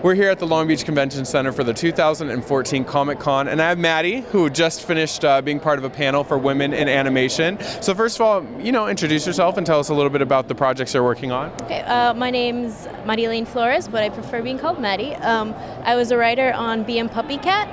We're here at the Long Beach Convention Center for the 2014 Comic Con, and I have Maddie, who just finished uh, being part of a panel for women in animation. So first of all, you know, introduce yourself and tell us a little bit about the projects you're working on. Okay, uh, my name's Madeleine Flores, but I prefer being called Maddie. Um, I was a writer on Bee and PuppyCat,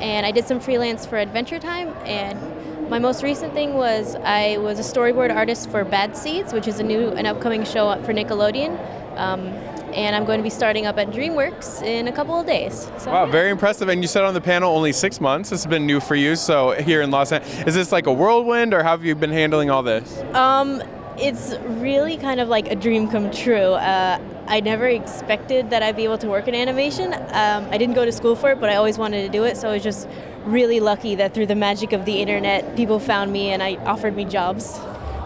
and I did some freelance for Adventure Time, and my most recent thing was I was a storyboard artist for Bad Seeds, which is a new and upcoming show for Nickelodeon. Um, and I'm going to be starting up at DreamWorks in a couple of days. So, wow, very impressive. And you said on the panel only six months. This has been new for you. So here in Los Angeles, is this like a whirlwind, or how have you been handling all this? Um, it's really kind of like a dream come true. Uh, I never expected that I'd be able to work in animation. Um, I didn't go to school for it, but I always wanted to do it. So I was just really lucky that through the magic of the internet, people found me and I offered me jobs.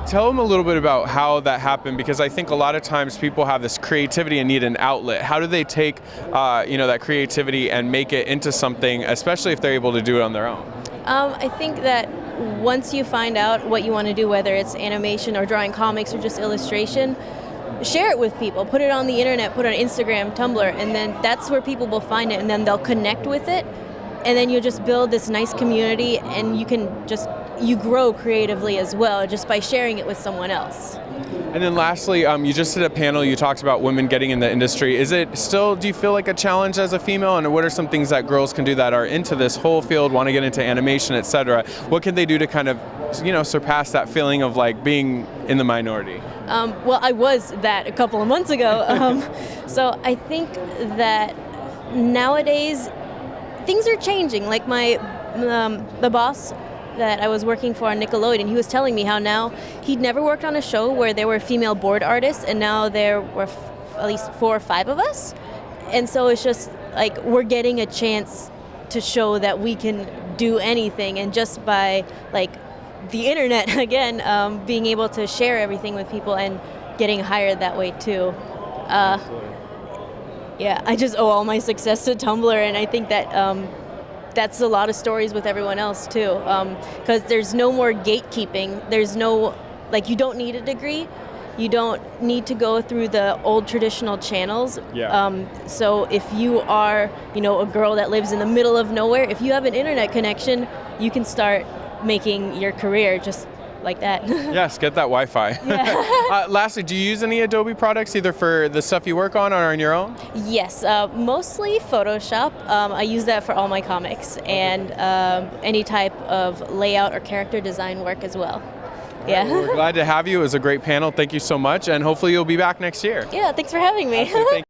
Tell them a little bit about how that happened because I think a lot of times people have this creativity and need an outlet. How do they take uh, you know that creativity and make it into something, especially if they're able to do it on their own? Um, I think that once you find out what you want to do, whether it's animation or drawing comics or just illustration, share it with people. Put it on the internet, put it on Instagram, Tumblr, and then that's where people will find it and then they'll connect with it. And then you'll just build this nice community and you can just you grow creatively as well just by sharing it with someone else. And then lastly, um, you just did a panel, you talked about women getting in the industry. Is it still, do you feel like a challenge as a female? And what are some things that girls can do that are into this whole field, want to get into animation, et cetera? What can they do to kind of, you know, surpass that feeling of like being in the minority? Um, well, I was that a couple of months ago. Um, so I think that nowadays things are changing. Like my, um, the boss that I was working for on Nickelodeon, he was telling me how now he'd never worked on a show where there were female board artists, and now there were at least four or five of us. And so it's just like we're getting a chance to show that we can do anything, and just by like the internet again, um, being able to share everything with people and getting hired that way too. Uh, yeah, I just owe all my success to Tumblr, and I think that um, that's a lot of stories with everyone else too. Because um, there's no more gatekeeping. There's no, like, you don't need a degree. You don't need to go through the old traditional channels. Yeah. Um, so if you are, you know, a girl that lives in the middle of nowhere, if you have an internet connection, you can start making your career just like that. yes, get that Wi-Fi. Yeah. uh, lastly, do you use any Adobe products either for the stuff you work on or on your own? Yes, uh, mostly Photoshop. Um, I use that for all my comics and um, any type of layout or character design work as well. Yeah. Well, we're glad to have you. It was a great panel. Thank you so much, and hopefully you'll be back next year. Yeah, thanks for having me.